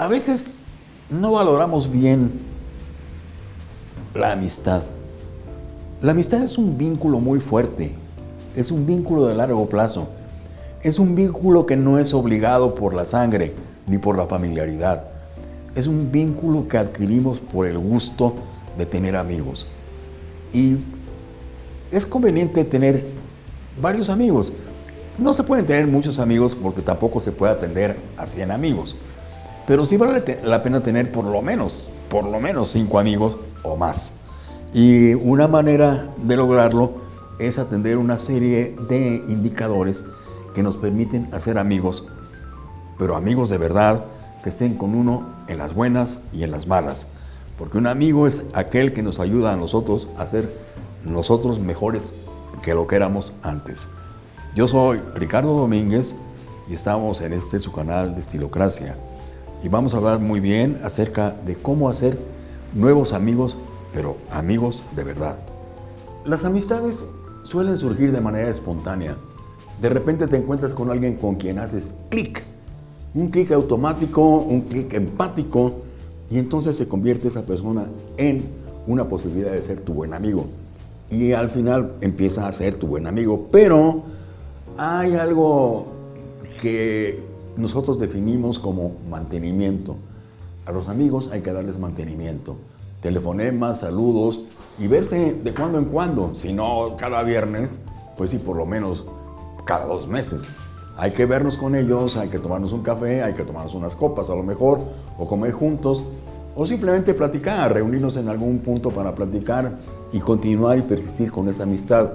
A veces no valoramos bien la amistad. La amistad es un vínculo muy fuerte, es un vínculo de largo plazo, es un vínculo que no es obligado por la sangre ni por la familiaridad. Es un vínculo que adquirimos por el gusto de tener amigos. Y es conveniente tener varios amigos. No se pueden tener muchos amigos porque tampoco se puede atender a 100 amigos. Pero sí vale la pena tener por lo menos, por lo menos 5 amigos o más. Y una manera de lograrlo es atender una serie de indicadores que nos permiten hacer amigos, pero amigos de verdad que estén con uno en las buenas y en las malas. Porque un amigo es aquel que nos ayuda a nosotros a ser nosotros mejores que lo que éramos antes. Yo soy Ricardo Domínguez y estamos en este su canal de Estilocracia. Y vamos a hablar muy bien acerca de cómo hacer nuevos amigos, pero amigos de verdad. Las amistades suelen surgir de manera espontánea. De repente te encuentras con alguien con quien haces clic. Un clic automático, un clic empático, y entonces se convierte esa persona en una posibilidad de ser tu buen amigo. Y al final empieza a ser tu buen amigo. Pero hay algo que nosotros definimos como mantenimiento. A los amigos hay que darles mantenimiento. Telefonemas, saludos y verse de cuando en cuando. Si no cada viernes, pues sí, por lo menos cada dos meses. Hay que vernos con ellos, hay que tomarnos un café, hay que tomarnos unas copas a lo mejor, o comer juntos, o simplemente platicar, reunirnos en algún punto para platicar y continuar y persistir con esa amistad.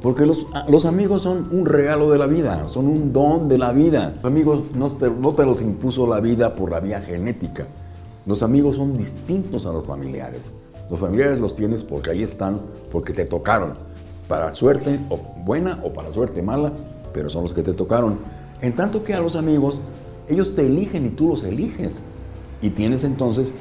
Porque los, los, amigos son un regalo de la vida, son un don de la vida. Los amigos no te, no te los impuso la vida por la vía genética. Los amigos son distintos a los familiares. Los familiares los tienes porque ahí están, porque te tocaron. Para suerte o buena o para suerte mala, pero son los que te tocaron. En tanto que a los amigos, ellos te eligen y tú los eliges. Y tienes entonces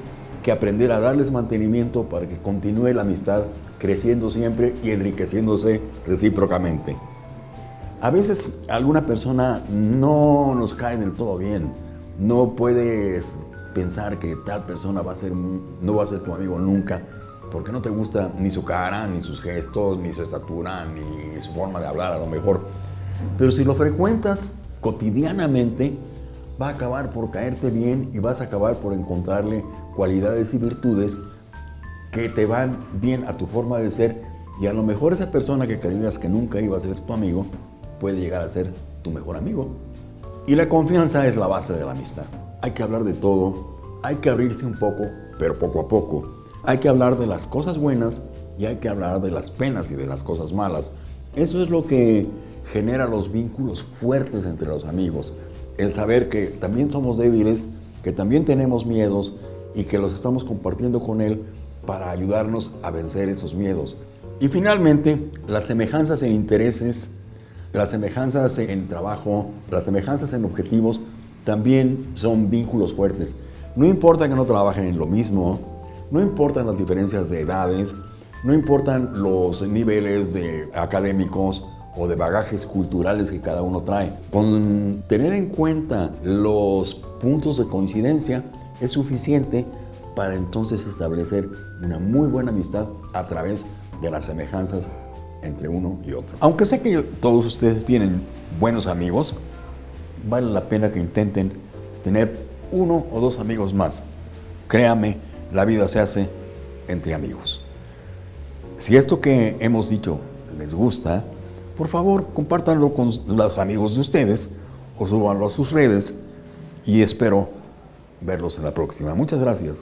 que aprender a darles mantenimiento para que continúe la amistad creciendo siempre y enriqueciéndose recíprocamente. A veces alguna persona no nos cae del todo bien. No puedes pensar que tal persona va a ser, no va a ser tu amigo nunca porque no te gusta ni su cara, ni sus gestos, ni su estatura, ni su forma de hablar a lo mejor. Pero si lo frecuentas cotidianamente, va a acabar por caerte bien y vas a acabar por encontrarle cualidades y virtudes que te van bien a tu forma de ser y a lo mejor esa persona que creías que nunca iba a ser tu amigo puede llegar a ser tu mejor amigo. Y la confianza es la base de la amistad. Hay que hablar de todo, hay que abrirse un poco, pero poco a poco. Hay que hablar de las cosas buenas y hay que hablar de las penas y de las cosas malas. Eso es lo que genera los vínculos fuertes entre los amigos. El saber que también somos débiles, que también tenemos miedos y que los estamos compartiendo con él para ayudarnos a vencer esos miedos. Y finalmente, las semejanzas en intereses, las semejanzas en trabajo, las semejanzas en objetivos, también son vínculos fuertes. No importa que no trabajen en lo mismo, no importan las diferencias de edades, no importan los niveles de académicos o de bagajes culturales que cada uno trae. Con tener en cuenta los puntos de coincidencia es suficiente para entonces establecer una muy buena amistad a través de las semejanzas entre uno y otro. Aunque sé que todos ustedes tienen buenos amigos, vale la pena que intenten tener uno o dos amigos más. Créame, la vida se hace entre amigos. Si esto que hemos dicho les gusta, por favor compártanlo con los amigos de ustedes o súbanlo a sus redes y espero verlos en la próxima. Muchas gracias.